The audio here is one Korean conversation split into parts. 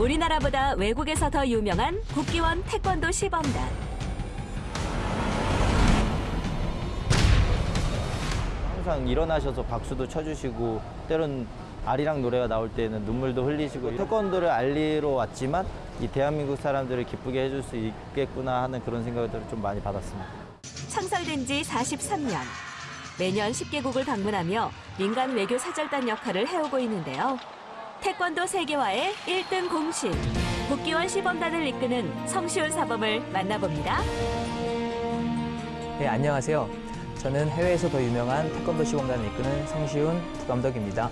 우리나라보다 외국에서 더 유명한 국기원 태권도 시범단. 항상 일어나셔서 박수도 쳐주시고 때론 아리랑 노래가 나올 때는 눈물도 흘리시고 태권도를 알리러 왔지만 이 대한민국 사람들을 기쁘게 해줄 수 있겠구나 하는 그런 생각을 좀 많이 받았습니다. 창설된 지 43년. 매년 10개국을 방문하며 민간 외교 사절단 역할을 해오고 있는데요. 태권도 세계화의 1등 공신. 국기원 시범단을 이끄는 성시훈 사범을 만나봅니다. 네, 안녕하세요. 저는 해외에서 더 유명한 태권도 시범단을 이끄는 성시훈 부감독입니다.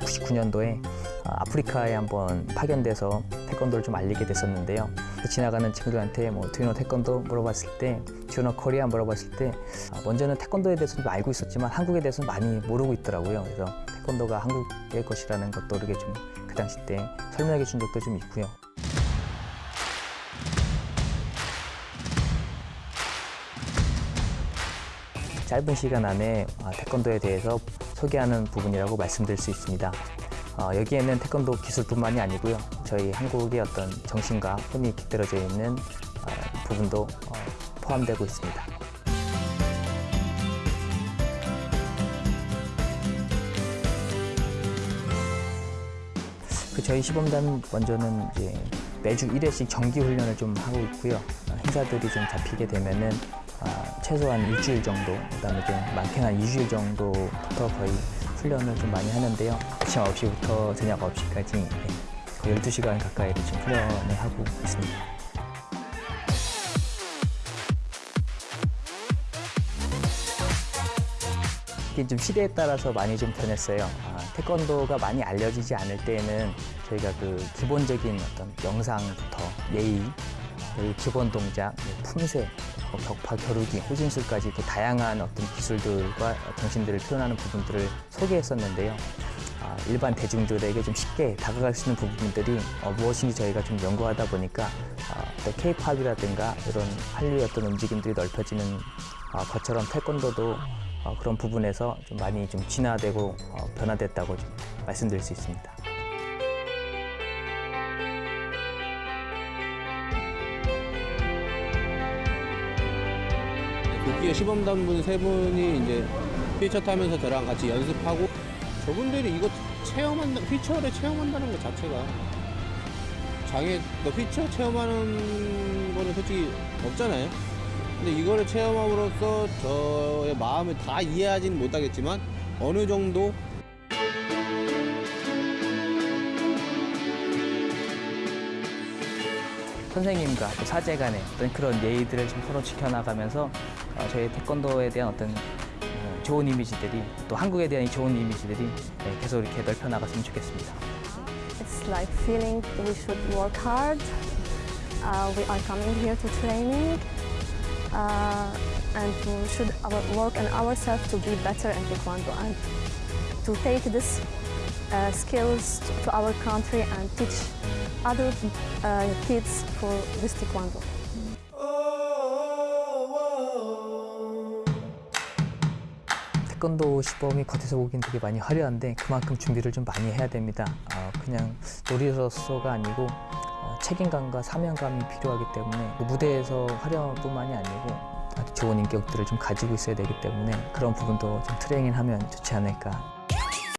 (99년도에) 아프리카에 한번 파견돼서 태권도를 좀 알리게 됐었는데요. 지나가는 친구들한테 뭐 두유노 태권도 물어봤을 때, 두유노 코리아 물어봤을 때 아, 먼저는 태권도에 대해서 좀 알고 있었지만 한국에 대해서는 많이 모르고 있더라고요. 그래서 태권도가 한국의 것이라는 것도 이렇게 좀 그 당시 때 설명해 준 적도 좀 있고요. 짧은 시간 안에 아, 태권도에 대해서 소개하는 부분이라고 말씀드릴 수 있습니다. 어, 여기에는 태권도 기술뿐만이 아니고요. 저희 한국의 어떤 정신과 혼이 깃들어져 있는 어, 부분도 어, 포함되고 있습니다. 그 저희 시범단 먼저는 이제 매주 1회씩 정기 훈련을 좀 하고 있고요. 어, 행사들이 좀 잡히게 되면은 아, 최소한 일주일 정도, 그 다음에 좀 많게는 한 2주일 정도부터 거의 훈련을 좀 많이 하는데요. 아침 9시부터 저녁 9시까지 거의 12시간 가까이를 지금 훈련을 하고 있습니다. 이게 좀 시대에 따라서 많이 좀 변했어요. 아, 태권도가 많이 알려지지 않을 때에는 저희가 그 기본적인 어떤 영상부터 예의, 기본 동작, 뭐 품새, 뭐 격파 겨루기, 호진술까지 그 다양한 어떤 기술들과 정신들을 표현하는 부분들을 소개했었는데요. 아, 일반 대중들에게 좀 쉽게 다가갈 수 있는 부분들이 어, 무엇인지 저희가 좀 연구하다 보니까 아, 또 K-팝이라든가 이런 한류의 어떤 움직임들이 넓혀지는 아, 것처럼 태권도도 어, 그런 부분에서 좀 많이 좀 진화되고 어, 변화됐다고 좀 말씀드릴 수 있습니다. 국기의 시범단분 세 분이 이제 휠체어 타면서 저랑 같이 연습하고 저분들이 이거 체험한다 휠체어를 체험한다는 것 자체가 장애 그 휠체어 체험하는 거는 솔직히 없잖아요. 근데 이거를 체험함으로써 저의 마음을 다 이해하지는 못하겠지만 어느 정도 선생님과 또 사제 간의 어떤 그런 예의들을 좀 서로 지켜나가면서 어, 저희 태권도에 대한 어떤 어, 좋은 이미지들이 또 한국에 대한 이 좋은 이미지들이 네, 계속 이렇게 넓혀 나갔으면 좋겠습니다. It's like feeling we should work hard. Uh, we are coming here to training uh, and we should our, work on ourselves to be better in Taekwondo and to take this uh, skills to our country and teach other uh, kids for this Taekwondo. 태권도 시범이 겉에서 보기엔 되게 많이 화려한데 그만큼 준비를 좀 많이 해야 됩니다. 어, 그냥 놀이로서가 아니고 어, 책임감과 사명감이 필요하기 때문에 그 무대에서 화려뿐만이 아니고 아주 좋은 인격들을 좀 가지고 있어야 되기 때문에 그런 부분도 좀 트레이닝하면 좋지 않을까